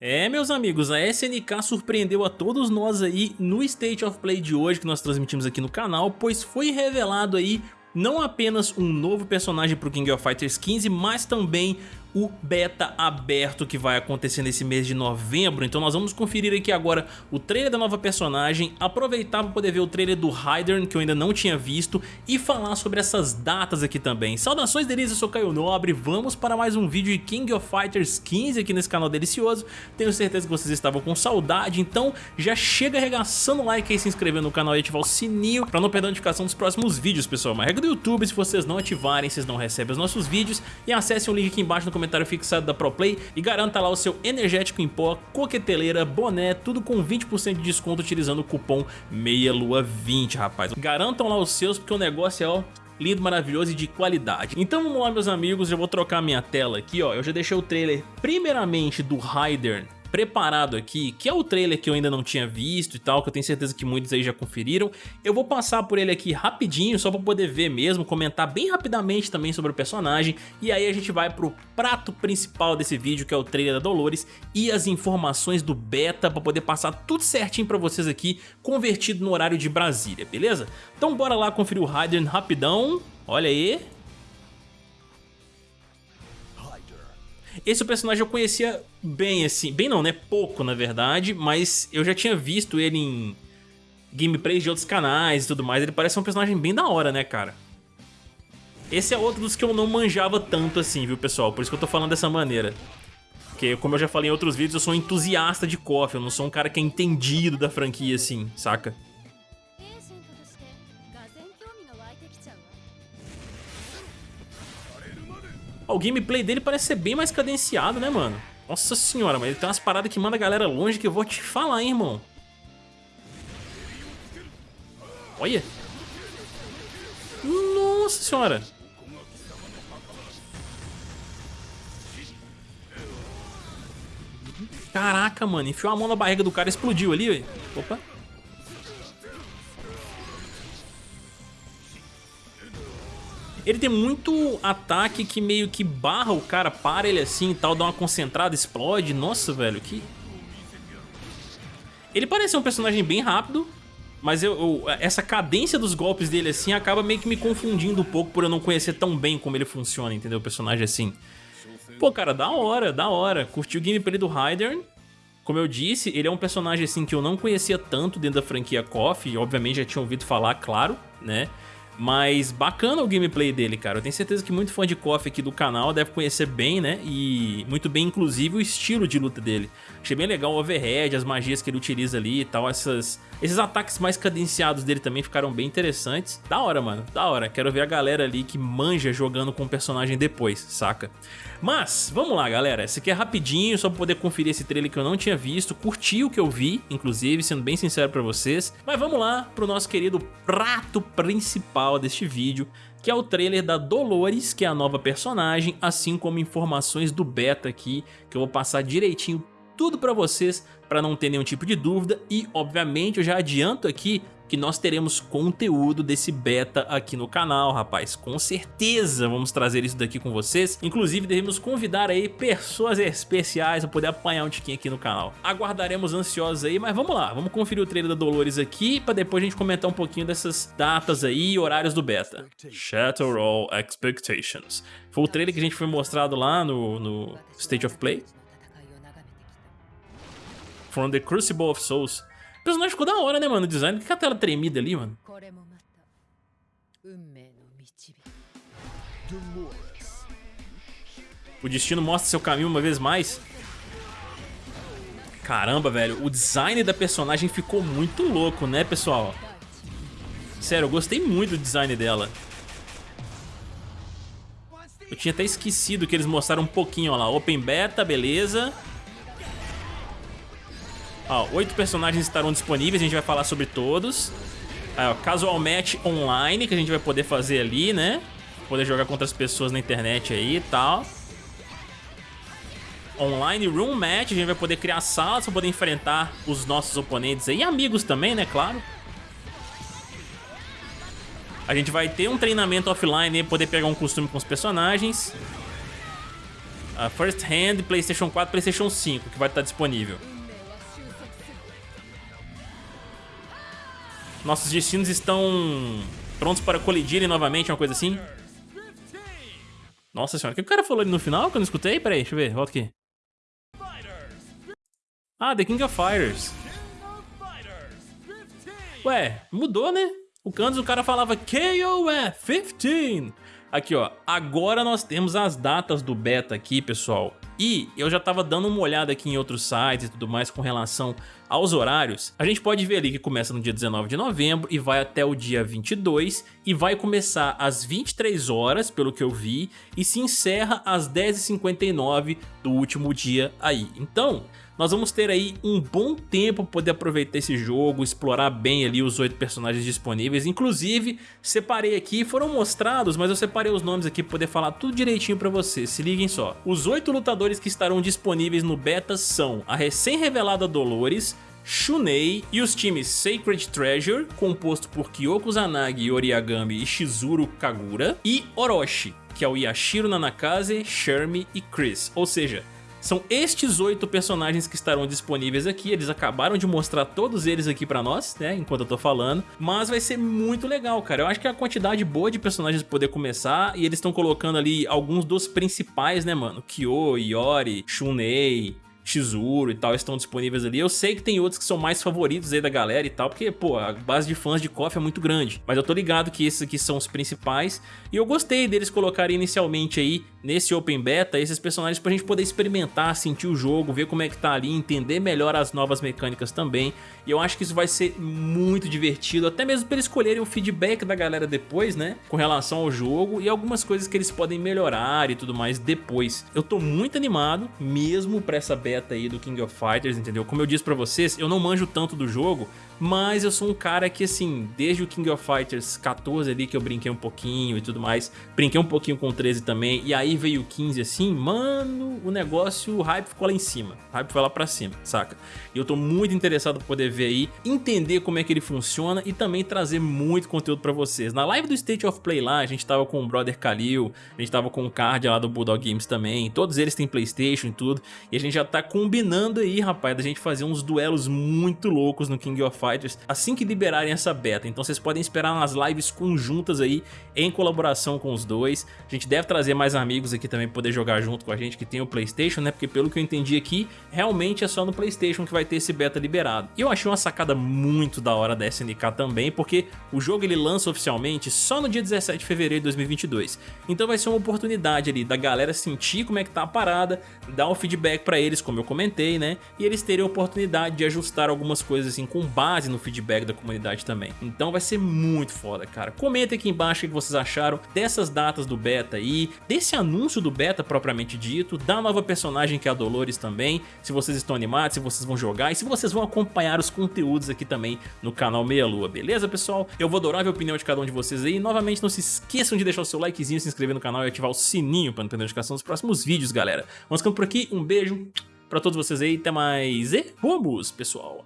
É, meus amigos, a SNK surpreendeu a todos nós aí no State of Play de hoje que nós transmitimos aqui no canal, pois foi revelado aí não apenas um novo personagem para o King of Fighters 15, mas também o beta aberto que vai acontecer nesse mês de novembro. Então nós vamos conferir aqui agora o trailer da nova personagem, aproveitar para poder ver o trailer do Hydern que eu ainda não tinha visto e falar sobre essas datas aqui também. Saudações delícias, eu sou Caio Nobre, vamos para mais um vídeo de King of Fighters 15 aqui nesse canal delicioso. Tenho certeza que vocês estavam com saudade, então já chega arregaçando o like aí, se inscrever no canal e ativar o sininho para não perder a notificação dos próximos vídeos, pessoal. Uma regra do YouTube, se vocês não ativarem, vocês não recebem os nossos vídeos e acessem o link aqui embaixo no comentário fixado da ProPlay e garanta lá o seu energético em pó, coqueteleira, boné, tudo com 20% de desconto utilizando o cupom MEIALUA20, rapaz. Garantam lá os seus porque o negócio é, ó, lindo, maravilhoso e de qualidade. Então vamos lá meus amigos, eu vou trocar minha tela aqui, ó. Eu já deixei o trailer primeiramente do Ryder preparado aqui, que é o trailer que eu ainda não tinha visto e tal, que eu tenho certeza que muitos aí já conferiram. Eu vou passar por ele aqui rapidinho, só pra poder ver mesmo, comentar bem rapidamente também sobre o personagem, e aí a gente vai pro prato principal desse vídeo, que é o trailer da Dolores, e as informações do beta, pra poder passar tudo certinho pra vocês aqui, convertido no horário de Brasília, beleza? Então bora lá conferir o Raiden rapidão, olha aí, Esse personagem eu conhecia bem, assim, bem não, né? Pouco, na verdade, mas eu já tinha visto ele em gameplays de outros canais e tudo mais. Ele parece um personagem bem da hora, né, cara? Esse é outro dos que eu não manjava tanto assim, viu, pessoal? Por isso que eu tô falando dessa maneira. Porque, como eu já falei em outros vídeos, eu sou um entusiasta de KOF, eu não sou um cara que é entendido da franquia, assim, saca? O gameplay dele parece ser bem mais cadenciado, né, mano? Nossa senhora, mas ele tem umas paradas que manda a galera longe que eu vou te falar, hein, irmão. Olha. Nossa senhora. Caraca, mano. Enfiou a mão na barriga do cara e explodiu ali, velho. Opa. Ele tem muito ataque que meio que barra o cara, para ele assim e tal, dá uma concentrada, explode. Nossa, velho, que... Ele parece um personagem bem rápido, mas eu, eu, essa cadência dos golpes dele assim acaba meio que me confundindo um pouco por eu não conhecer tão bem como ele funciona, entendeu? O personagem assim. Pô, cara, da hora, da hora. Curti o gameplay do Hydern. Como eu disse, ele é um personagem assim que eu não conhecia tanto dentro da franquia KOF, obviamente já tinha ouvido falar, claro, né? Mas bacana o gameplay dele, cara. Eu tenho certeza que muito fã de KOF aqui do canal deve conhecer bem, né? E muito bem, inclusive, o estilo de luta dele. Achei bem legal o overhead, as magias que ele utiliza ali e tal. Essas, esses ataques mais cadenciados dele também ficaram bem interessantes. Da hora, mano. Da hora. Quero ver a galera ali que manja jogando com o personagem depois, saca? Mas, vamos lá, galera. Esse aqui é rapidinho, só pra poder conferir esse trailer que eu não tinha visto. Curti o que eu vi, inclusive, sendo bem sincero pra vocês. Mas vamos lá pro nosso querido prato principal deste vídeo, que é o trailer da Dolores, que é a nova personagem, assim como informações do beta aqui, que eu vou passar direitinho tudo pra vocês, pra não ter nenhum tipo de dúvida. E, obviamente, eu já adianto aqui que nós teremos conteúdo desse beta aqui no canal, rapaz. Com certeza vamos trazer isso daqui com vocês. Inclusive, devemos convidar aí pessoas especiais para poder apanhar um tiquinho aqui no canal. Aguardaremos ansiosos aí, mas vamos lá. Vamos conferir o trailer da Dolores aqui para depois a gente comentar um pouquinho dessas datas aí e horários do beta. Shatter All Expectations. Foi o trailer que a gente foi mostrado lá no, no State of Play. From the Crucible of Souls personagem ficou da hora, né, mano? O design. que é a tela tremida ali, mano? O destino mostra seu caminho uma vez mais. Caramba, velho. O design da personagem ficou muito louco, né, pessoal? Sério, eu gostei muito do design dela. Eu tinha até esquecido que eles mostraram um pouquinho, ó lá. Open Beta, beleza. Ó, oito personagens estarão disponíveis, a gente vai falar sobre todos. Aí, ó, casual match online, que a gente vai poder fazer ali, né? Poder jogar contra as pessoas na internet aí e tal. Online room match, a gente vai poder criar salas para poder enfrentar os nossos oponentes aí. E amigos também, né? Claro. A gente vai ter um treinamento offline e poder pegar um costume com os personagens. First Hand, Playstation 4 Playstation 5, que vai estar disponível. Nossos destinos estão prontos para colidirem novamente, uma coisa assim. Nossa senhora, o que o cara falou ali no final que eu não escutei? Pera aí, deixa eu ver, volta aqui. Ah, The King of Fighters. Ué, mudou, né? O Cantos, o cara falava KOF 15. Aqui, ó. Agora nós temos as datas do beta aqui, pessoal. E eu já tava dando uma olhada aqui em outros sites e tudo mais com relação aos horários. A gente pode ver ali que começa no dia 19 de novembro e vai até o dia 22 e vai começar às 23 horas, pelo que eu vi, e se encerra às 10h59 do último dia aí. Então, nós vamos ter aí um bom tempo para poder aproveitar esse jogo, explorar bem ali os oito personagens disponíveis. Inclusive, separei aqui, foram mostrados, mas eu separei os nomes aqui para poder falar tudo direitinho para vocês. Se liguem só. Os oito lutadores que estarão disponíveis no beta são a recém-revelada Dolores, Shunei e os times Sacred Treasure, composto por Kyoko Zanagi, Oriagami e Shizuru Kagura, e Orochi, que é o Yashiro Nanakaze, Shermie e Chris, ou seja, são estes oito personagens que estarão disponíveis aqui, eles acabaram de mostrar todos eles aqui pra nós, né, enquanto eu tô falando, mas vai ser muito legal, cara. Eu acho que a quantidade boa de personagens poder começar e eles estão colocando ali alguns dos principais, né, mano, Kyo, Yori, Shunei, Shizuru e tal estão disponíveis ali. Eu sei que tem outros que são mais favoritos aí da galera e tal, porque, pô, a base de fãs de KOF é muito grande. Mas eu tô ligado que esses aqui são os principais e eu gostei deles colocarem inicialmente aí nesse Open Beta esses personagens pra gente poder experimentar, sentir o jogo, ver como é que tá ali, entender melhor as novas mecânicas também. E eu acho que isso vai ser muito divertido, até mesmo pra eles escolherem o feedback da galera depois, né, com relação ao jogo e algumas coisas que eles podem melhorar e tudo mais depois. Eu tô muito animado mesmo pra essa beta aí do King of Fighters, entendeu? Como eu disse pra vocês, eu não manjo tanto do jogo, mas eu sou um cara que, assim, desde o King of Fighters 14 ali, que eu brinquei um pouquinho e tudo mais, brinquei um pouquinho com o 13 também, e aí veio o 15 assim, mano, o negócio, o hype ficou lá em cima, o hype foi lá pra cima, saca? E eu tô muito interessado pra poder ver aí, entender como é que ele funciona e também trazer muito conteúdo pra vocês. Na live do State of Play lá, a gente tava com o Brother Khalil, a gente tava com o Card lá do Bulldog Games também, todos eles têm Playstation e tudo, e a gente já tá combinando aí, rapaz, da gente fazer uns duelos muito loucos no King of Fighters Fighters assim que liberarem essa beta. Então vocês podem esperar umas lives conjuntas aí em colaboração com os dois. A gente deve trazer mais amigos aqui também poder jogar junto com a gente que tem o Playstation, né? Porque pelo que eu entendi aqui, realmente é só no Playstation que vai ter esse beta liberado. E eu achei uma sacada muito da hora da SNK também, porque o jogo ele lança oficialmente só no dia 17 de fevereiro de 2022. Então vai ser uma oportunidade ali da galera sentir como é que tá a parada, dar um feedback pra eles, como eu comentei, né? E eles terem a oportunidade de ajustar algumas coisas assim com base base no feedback da comunidade também. Então vai ser muito foda, cara. Comenta aqui embaixo o que vocês acharam dessas datas do beta aí, desse anúncio do beta propriamente dito, da nova personagem que é a Dolores também, se vocês estão animados, se vocês vão jogar e se vocês vão acompanhar os conteúdos aqui também no canal Meia Lua, beleza pessoal? Eu vou adorar ver a opinião de cada um de vocês aí, novamente não se esqueçam de deixar o seu likezinho, se inscrever no canal e ativar o sininho para não perder a notificação dos próximos vídeos, galera. Vamos ficando por aqui, um beijo pra todos vocês aí, até mais e vamos, pessoal!